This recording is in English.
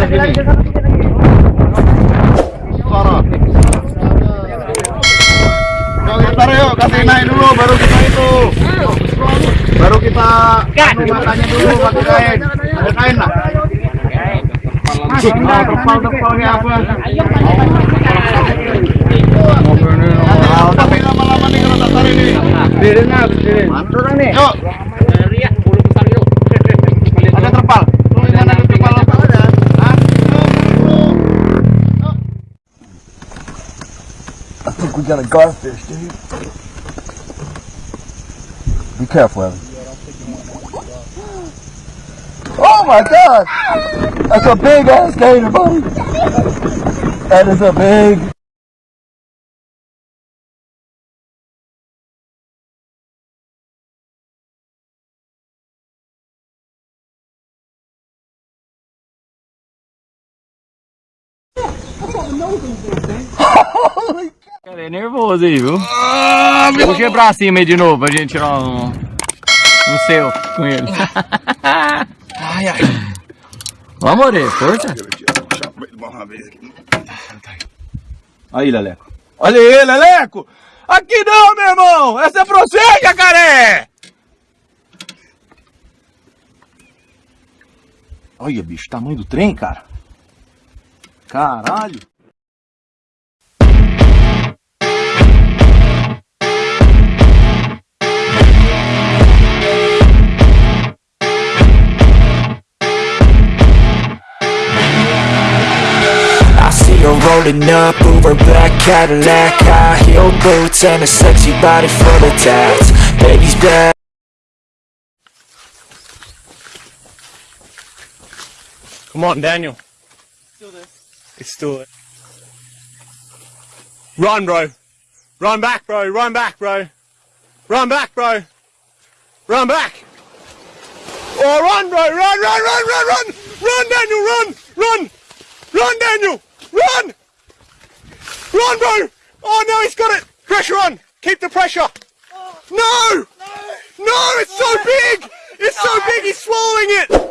Yuk, bentar yuk, kasih naik dulu, baru kita itu. Baru kita anu matanya dulu pakai kain. Ada kain lah. Oh, terpal-terpalnya apa? Oh, tapi lama-lama nih kalau tarik nih. Berdiri. Mana orang nih? Yuk. We got a garfish, dude. Be careful, Evan. Oh my god! That's a big ass gator, buddy! That is a big. Cara, é nervoso aí, viu? Puxa pra cima aí de novo pra gente tirar um, um seu com ele. Ai, ai. Vamos, Ore, força. Aí, Leleco. Olha aí, Leleco! Aqui não, meu irmão! Essa é pra você, jacaré! Olha, bicho, tamanho do trem, cara. Caralho. Rolling up, Uber black Cadillac High heel boots and a sexy body full of tats Baby's bad Come on, Daniel. Still there. It's still there. Run, bro. Run back, bro. Run back, bro. Run back, bro. Run back. Oh, run, bro. Run, run, run, run, run. Run, Daniel. Run. Run. Run, Daniel. Run. Run, bro. Oh, no, he's got it. Pressure on. Keep the pressure. Oh. No. No, it's so big. It's so big. He's swallowing it.